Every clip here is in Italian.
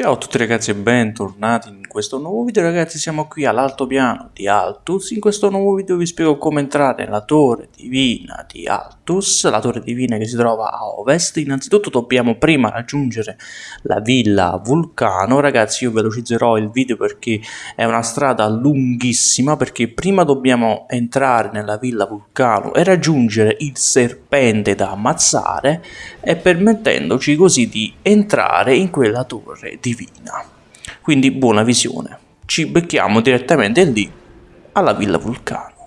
Ciao a tutti ragazzi e bentornati in questo nuovo video. Ragazzi siamo qui all'altopiano di Altus. In questo nuovo video vi spiego come entrare nella torre divina di Altus la torre divina che si trova a ovest. Innanzitutto dobbiamo prima raggiungere la villa Vulcano. Ragazzi io velocizzerò il video perché è una strada lunghissima perché prima dobbiamo entrare nella villa Vulcano e raggiungere il serpente da ammazzare e permettendoci così di entrare in quella torre divina divina. Quindi buona visione. Ci becchiamo direttamente lì alla Villa Vulcano.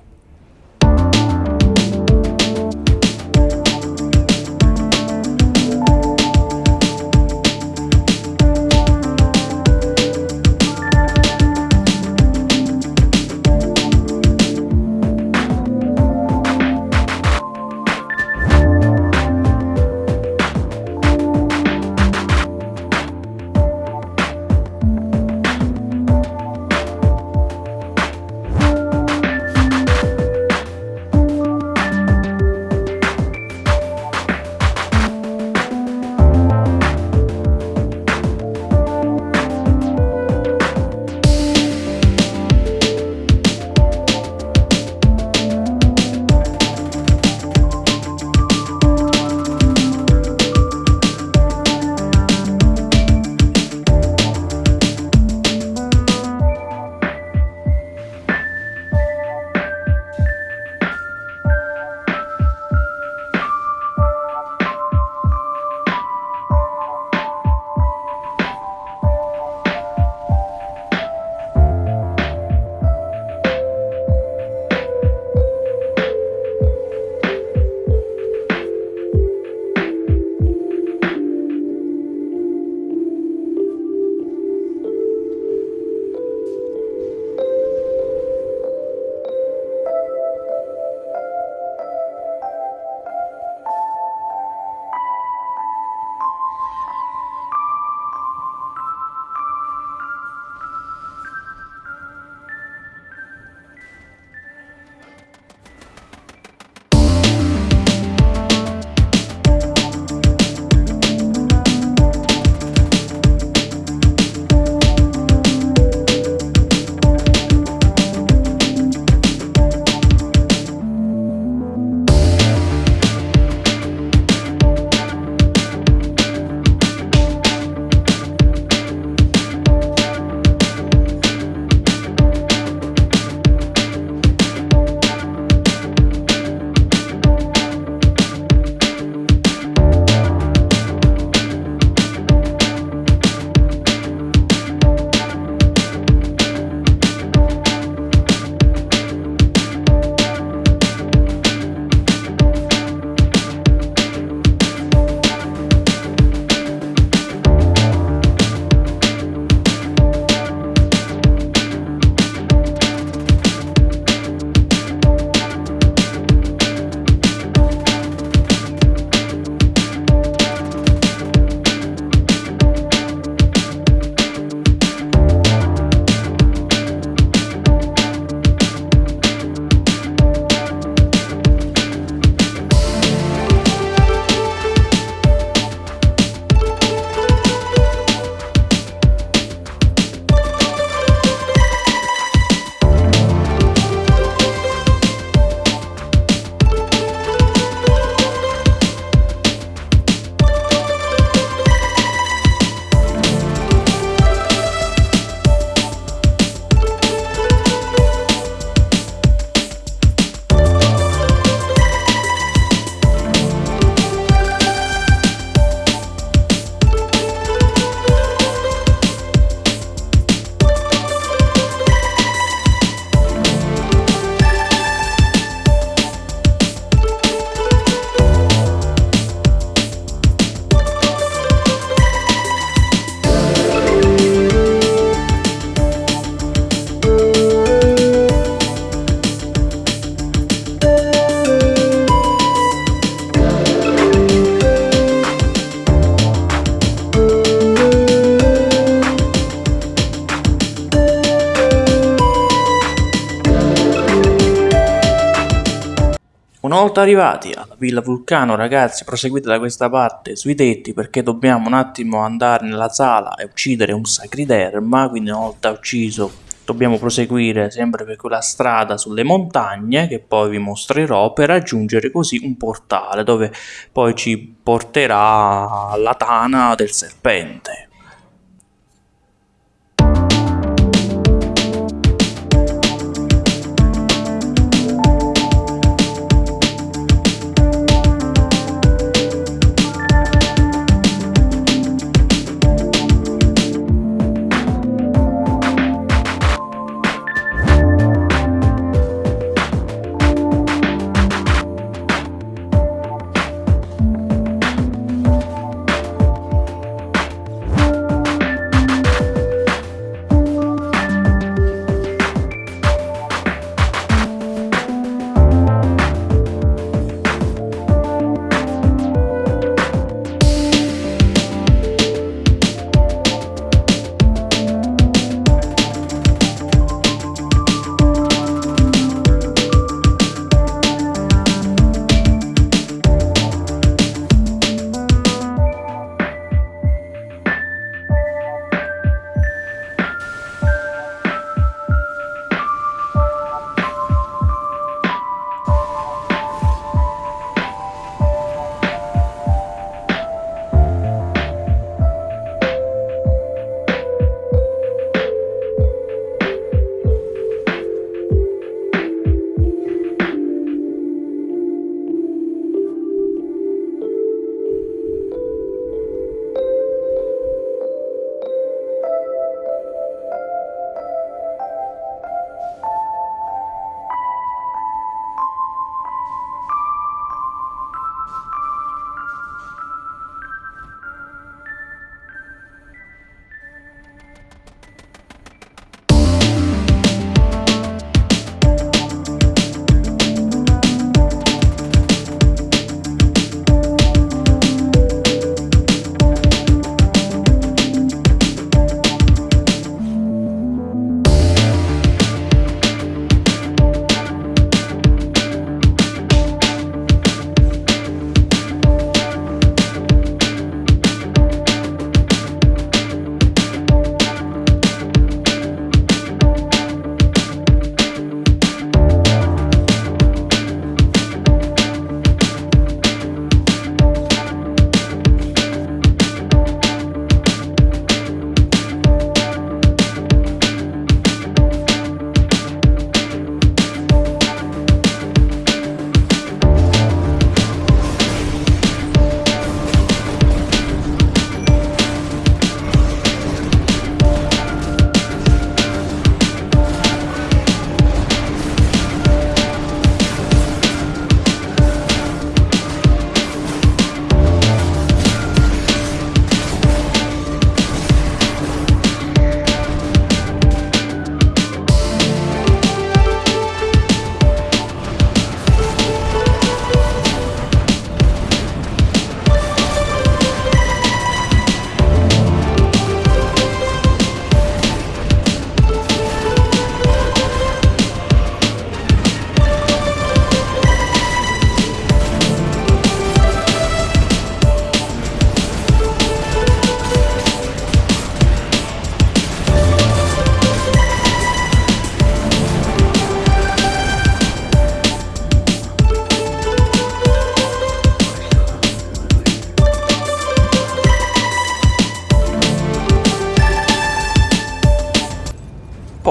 Volta arrivati alla Villa Vulcano ragazzi proseguite da questa parte sui tetti perché dobbiamo un attimo andare nella sala e uccidere un sacriderma quindi una volta ucciso dobbiamo proseguire sempre per quella strada sulle montagne che poi vi mostrerò per raggiungere così un portale dove poi ci porterà alla tana del serpente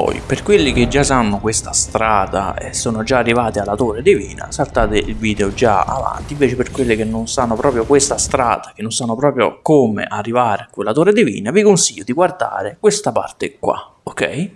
Poi, per quelli che già sanno questa strada e sono già arrivati alla Torre Divina, saltate il video già avanti, invece per quelli che non sanno proprio questa strada, che non sanno proprio come arrivare a quella Torre Divina, vi consiglio di guardare questa parte qua, ok?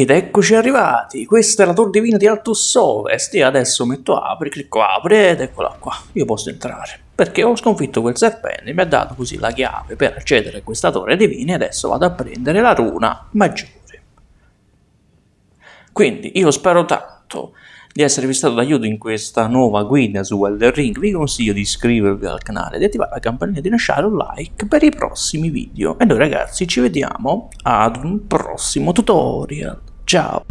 Ed eccoci arrivati, questa è la Tor Divina di Altus Ovest e adesso metto apri, clicco apri ed eccola qua, io posso entrare. Perché ho sconfitto quel serpente, mi ha dato così la chiave per accedere a questa Torre Divina e adesso vado a prendere la runa maggiore. Quindi io spero tanto di esservi stato d'aiuto in questa nuova guida su Elder Ring, vi consiglio di iscrivervi al canale, di attivare la campanella e di lasciare un like per i prossimi video. E noi ragazzi ci vediamo ad un prossimo tutorial. Ciao!